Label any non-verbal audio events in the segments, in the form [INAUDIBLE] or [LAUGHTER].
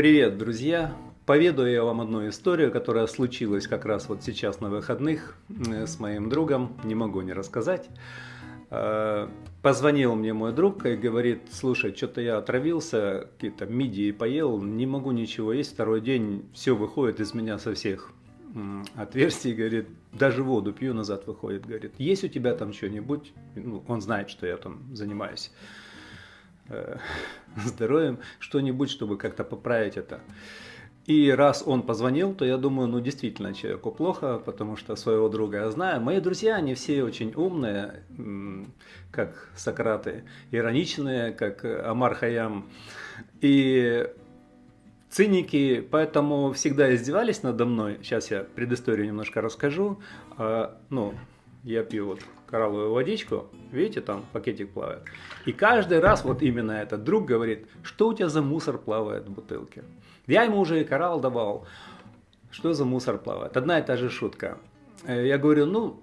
Привет, друзья! Поведаю я вам одну историю, которая случилась как раз вот сейчас на выходных э, с моим другом, не могу не рассказать. Э, позвонил мне мой друг и говорит, слушай, что-то я отравился, какие-то мидии поел, не могу ничего есть, второй день все выходит из меня со всех отверстий, говорит, даже воду пью, назад выходит, говорит, есть у тебя там что-нибудь, ну, он знает, что я там занимаюсь э, [LAUGHS] здоровьем, что-нибудь, чтобы как-то поправить это. И раз он позвонил, то я думаю, ну действительно человеку плохо, потому что своего друга я знаю. Мои друзья, они все очень умные, как Сократы, ироничные, как Амар Хаям. И циники, поэтому всегда издевались надо мной. Сейчас я предысторию немножко расскажу. А, ну, я пью вот коралловую водичку, видите, там пакетик плавает. И каждый раз вот именно этот друг говорит, что у тебя за мусор плавает в бутылке. Я ему уже и коралл давал, что за мусор плавает. Одна и та же шутка. Э, я говорю, ну,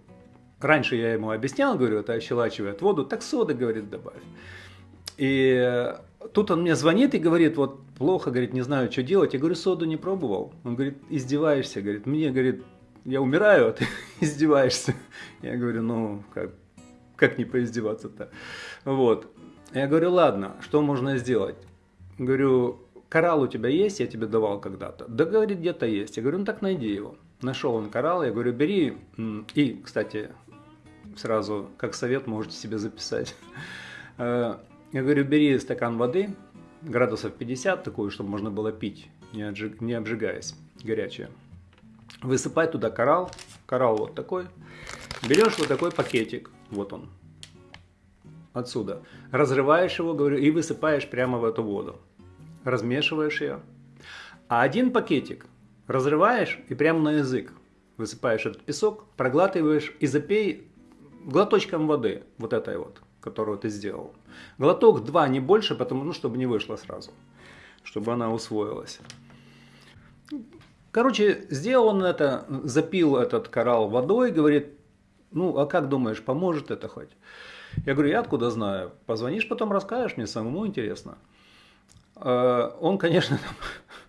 раньше я ему объяснял, говорю, это ощелачивает воду, так соды, говорит, добавь. И тут он мне звонит и говорит, вот плохо, говорит, не знаю, что делать. Я говорю, соду не пробовал. Он говорит, издеваешься, говорит, мне, говорит, я умираю, а ты [LAUGHS] издеваешься. Я говорю, ну, как, как не поиздеваться-то? Вот. Я говорю, ладно, что можно сделать? Говорю, коралл у тебя есть, я тебе давал когда-то. Да, говорит, где-то есть. Я говорю, ну так найди его. Нашел он коралл, я говорю, бери. И, кстати, сразу, как совет, можете себе записать. [LAUGHS] Э, я говорю, бери стакан воды, градусов 50, такую, чтобы можно было пить, не, обжигаясь, горячая. Высыпай туда коралл. Коралл вот такой. Берешь вот такой пакетик. Вот он. Отсюда. Разрываешь его, говорю, и высыпаешь прямо в эту воду. Размешиваешь ее. А один пакетик разрываешь и прямо на язык высыпаешь этот песок, проглатываешь и запей глоточком воды, вот этой вот, которую ты сделал. Глоток два, не больше, потому ну, чтобы не вышло сразу, чтобы она усвоилась. Короче, сделал он это, запил этот коралл водой, говорит, ну, а как думаешь, поможет это хоть? Я говорю, я откуда знаю? Позвонишь, потом расскажешь, мне самому интересно. Э, он, конечно, [LAUGHS]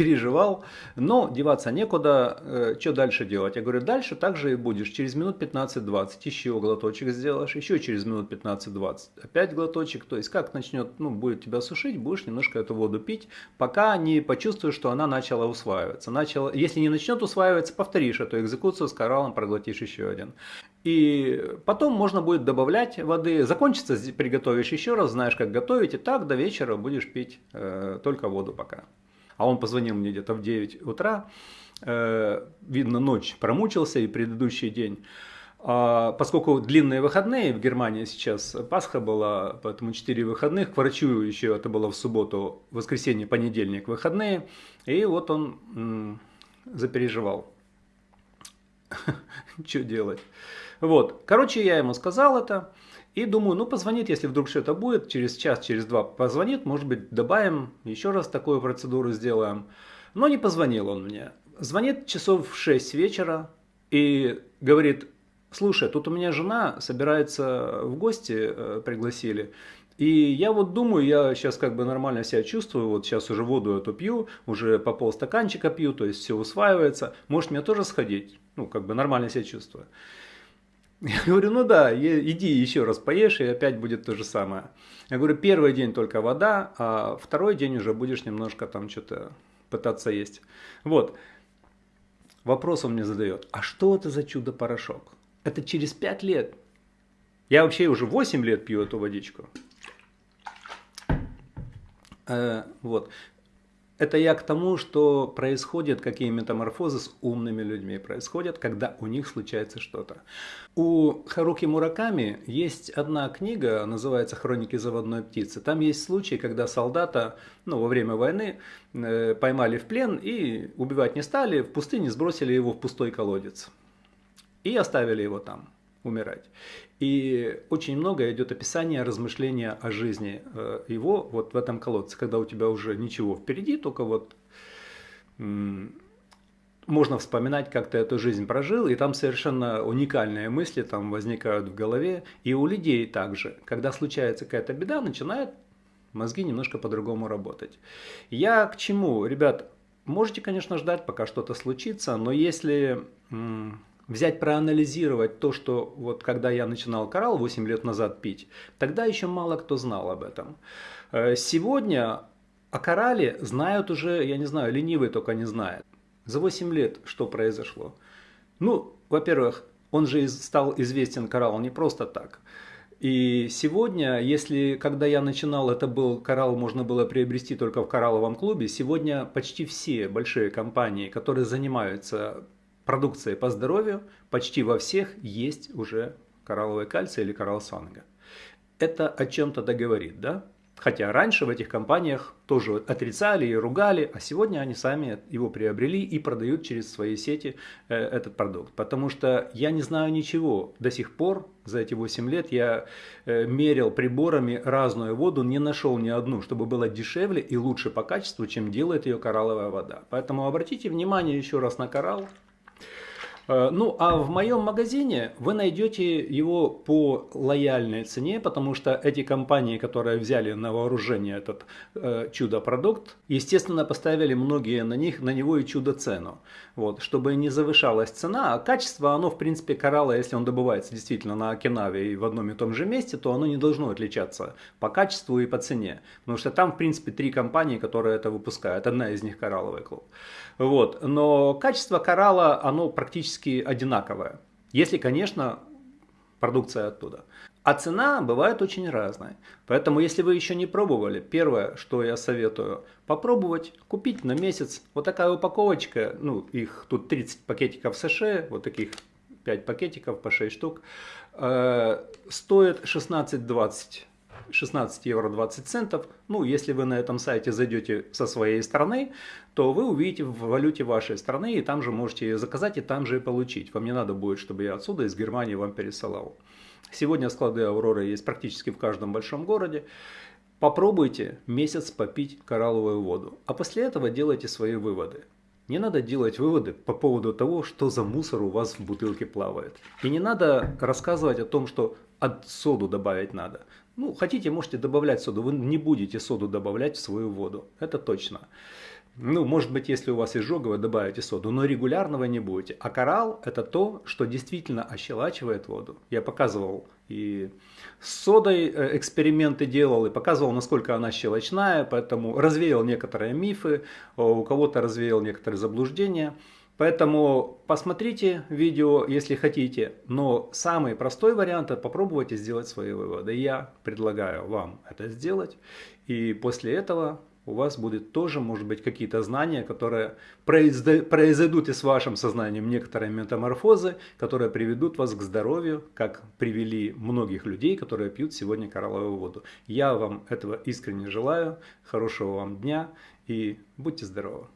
переживал, но деваться некуда, э, что дальше делать? Я говорю, дальше так же и будешь, через минут 15-20 еще глоточек сделаешь, еще через минут 15-20 опять глоточек, то есть как начнет, ну, будет тебя сушить, будешь немножко эту воду пить, пока не почувствуешь, что она начала усваиваться. Начала, если не начнет усваиваться, повторишь эту экзекуцию с кораллом, проглотишь еще один. И потом можно будет добавлять воды, закончится, приготовишь еще раз, знаешь, как готовить, и так до вечера будешь пить э, только воду пока а он позвонил мне где-то в 9 утра, э, видно, ночь промучился и предыдущий день. А поскольку длинные выходные в Германии сейчас, Пасха была, поэтому 4 выходных, к врачу еще это было в субботу, воскресенье, понедельник выходные, и вот он запереживал, [LAUGHS] что делать. Вот, короче, я ему сказал это, и думаю, ну позвонит, если вдруг что-то будет, через час, через два позвонит, может быть добавим, еще раз такую процедуру сделаем. Но не позвонил он мне. Звонит часов в 6 вечера и говорит, слушай, тут у меня жена собирается в гости, э, пригласили. И я вот думаю, я сейчас как бы нормально себя чувствую, вот сейчас уже воду эту пью, уже по полстаканчика пью, то есть все усваивается. Может мне тоже сходить? Ну, как бы нормально себя чувствую. Я говорю, ну да, иди еще раз поешь, и опять будет то же самое. Я говорю, первый день только вода, а второй день уже будешь немножко там что-то пытаться есть. Вот. Вопрос он мне задает, а что это за чудо-порошок? Это через 5 лет. Я вообще уже 8 лет пью эту водичку. Э, вот. Это я к тому, что происходят какие метаморфозы с умными людьми, происходят, когда у них случается что-то. У Харуки Мураками есть одна книга, называется «Хроники заводной птицы». Там есть случай, когда солдата ну, во время войны э, поймали в плен и убивать не стали, в пустыне сбросили его в пустой колодец и оставили его там умирать. И очень много идет описание, размышления о жизни э, его вот в этом колодце, когда у тебя уже ничего впереди, только вот можно вспоминать, как ты эту жизнь прожил, и там совершенно уникальные мысли там возникают в голове. И у людей также, когда случается какая-то беда, начинает мозги немножко по-другому работать. Я к чему? Ребят, можете, конечно, ждать, пока что-то случится, но если взять, проанализировать то, что вот когда я начинал коралл 8 лет назад пить, тогда еще мало кто знал об этом. Э, сегодня о коралле знают уже, я не знаю, ленивый только не знает. За 8 лет что произошло? Ну, во-первых, он же стал известен коралл не просто так. И сегодня, если когда я начинал, это был коралл, можно было приобрести только в коралловом клубе, сегодня почти все большие компании, которые занимаются продукцией по здоровью, почти во всех есть уже коралловый кальций или коралл санга. Это о чем-то договорит, да? Хотя раньше в этих компаниях тоже отрицали и ругали, а сегодня они сами его приобрели и продают через свои сети э, этот продукт. Потому что я не знаю ничего. До сих пор, за эти 8 лет, я э, мерил приборами разную воду, не нашел ни одну, чтобы было дешевле и лучше по качеству, чем делает ее коралловая вода. Поэтому обратите внимание еще раз на коралл. Э, ну, а в моем магазине вы найдете его по лояльной цене, потому что эти компании, которые взяли на вооружение этот э, чудо-продукт, естественно, поставили многие на них, на него и чудо-цену. Вот, чтобы не завышалась цена, а качество, оно, в принципе, коралла, если он добывается действительно на Окинаве и в одном и том же месте, то оно не должно отличаться по качеству и по цене. Потому что там, в принципе, три компании, которые это выпускают. Одна из них коралловый клуб. Вот. Но качество коралла, оно практически одинаковое. Если, конечно, продукция оттуда. А цена бывает очень разная. Поэтому, если вы еще не пробовали, первое, что я советую, попробовать купить на месяц вот такая упаковочка, ну, их тут 30 пакетиков США, вот таких 5 пакетиков по 6 штук, э, стоит 16-20 16 евро 20 центов. Ну, если вы на этом сайте зайдете со своей страны, то вы увидите в валюте вашей страны, и там же можете заказать, и там же и получить. Вам не надо будет, чтобы я отсюда, из Германии, вам пересылал. Сегодня склады Авроры есть практически в каждом большом городе. Попробуйте месяц попить коралловую воду, а после этого делайте свои выводы. Не надо делать выводы по поводу того, что за мусор у вас в бутылке плавает. И не надо рассказывать о том, что от соду добавить надо. Ну, хотите, можете добавлять соду. Вы не будете соду добавлять в свою воду. Это точно. Ну, может быть, если у вас изжога, вы добавите соду, но регулярно вы не будете. А коралл – это то, что действительно ощелачивает воду. Я показывал и с содой э, эксперименты делал, и показывал, насколько она щелочная, поэтому развеял некоторые мифы, у кого-то развеял некоторые заблуждения. Поэтому посмотрите видео, если хотите, но самый простой вариант – это попробуйте сделать свои выводы. Я предлагаю вам это сделать, и после этого у вас будет тоже, может быть, какие-то знания, которые произойдут и с вашим сознанием некоторые метаморфозы, которые приведут вас к здоровью, как привели многих людей, которые пьют сегодня коралловую воду. Я вам этого искренне желаю, хорошего вам дня и будьте здоровы!